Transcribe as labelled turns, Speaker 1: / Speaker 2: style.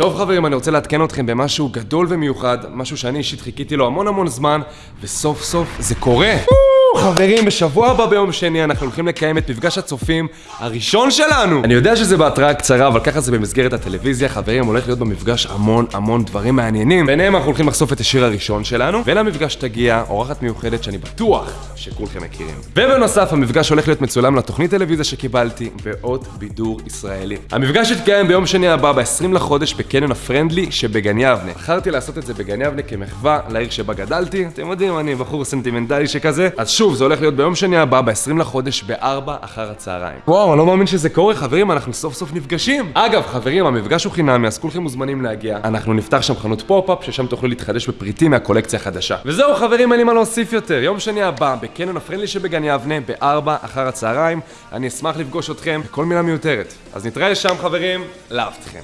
Speaker 1: טוב חברים, אני רוצה לעדכן אתכם במשהו גדול ומיוחד, משהו שאני אישית חיכיתי לו המון המון זמן, וסוף סוף זה קורה. חברים, בשבוע הבא ביום שני אנחנו הולכים לקיים את מפגש הצופים הראשון שלנו! אני יודע שזה בהתראה קצרה, אבל ככה זה במסגרת הטלוויזיה, חברים, הולך להיות במפגש המון המון דברים מעניינים. ביניהם אנחנו הולכים לחשוף את השיר הראשון שלנו, ולמפגש תגיע אורחת מיוחדת שאני בטוח שכולכם מכירים. ובנוסף, המפגש הולך להיות מצולם לתוכנית טלוויזיה שקיבלתי באות בידור ישראלי. המפגש יתקיים ביום שני הבא, ב-20 לחודש, בקניון הפרנדלי שבגן יבנה. בחרתי לעשות את זה בגן יבנה כמחווה לעיר שבה גדלתי. אתם יודעים, אני בחור סנטימנטלי שכזה. אז שוב, זה הולך להיות ביום שני הבא, ב-20 לחודש, ב-4 אחר הצהריים. וואו, אני לא מאמין שזה קורה, חברים, אנחנו סוף סוף נפגשים. אגב, חברים, המפגש הוא חינמי, אז כולכם מוזמנים להגיע. אנחנו נפתח שם חנות פופ-אפ, ששם תוכלו להתחדש בפריטים מהקולקציה החדשה. וזהו, חברים, אין לי מה להוסיף יותר. יום שני הבא, בקניון ה Friendly שבגן יבנה, ב-4 אחר הצהריים. אני אשמח לפגוש אתכם בכל מילה מיותרת. אז נתראה שם, חברים, לאהבתכם.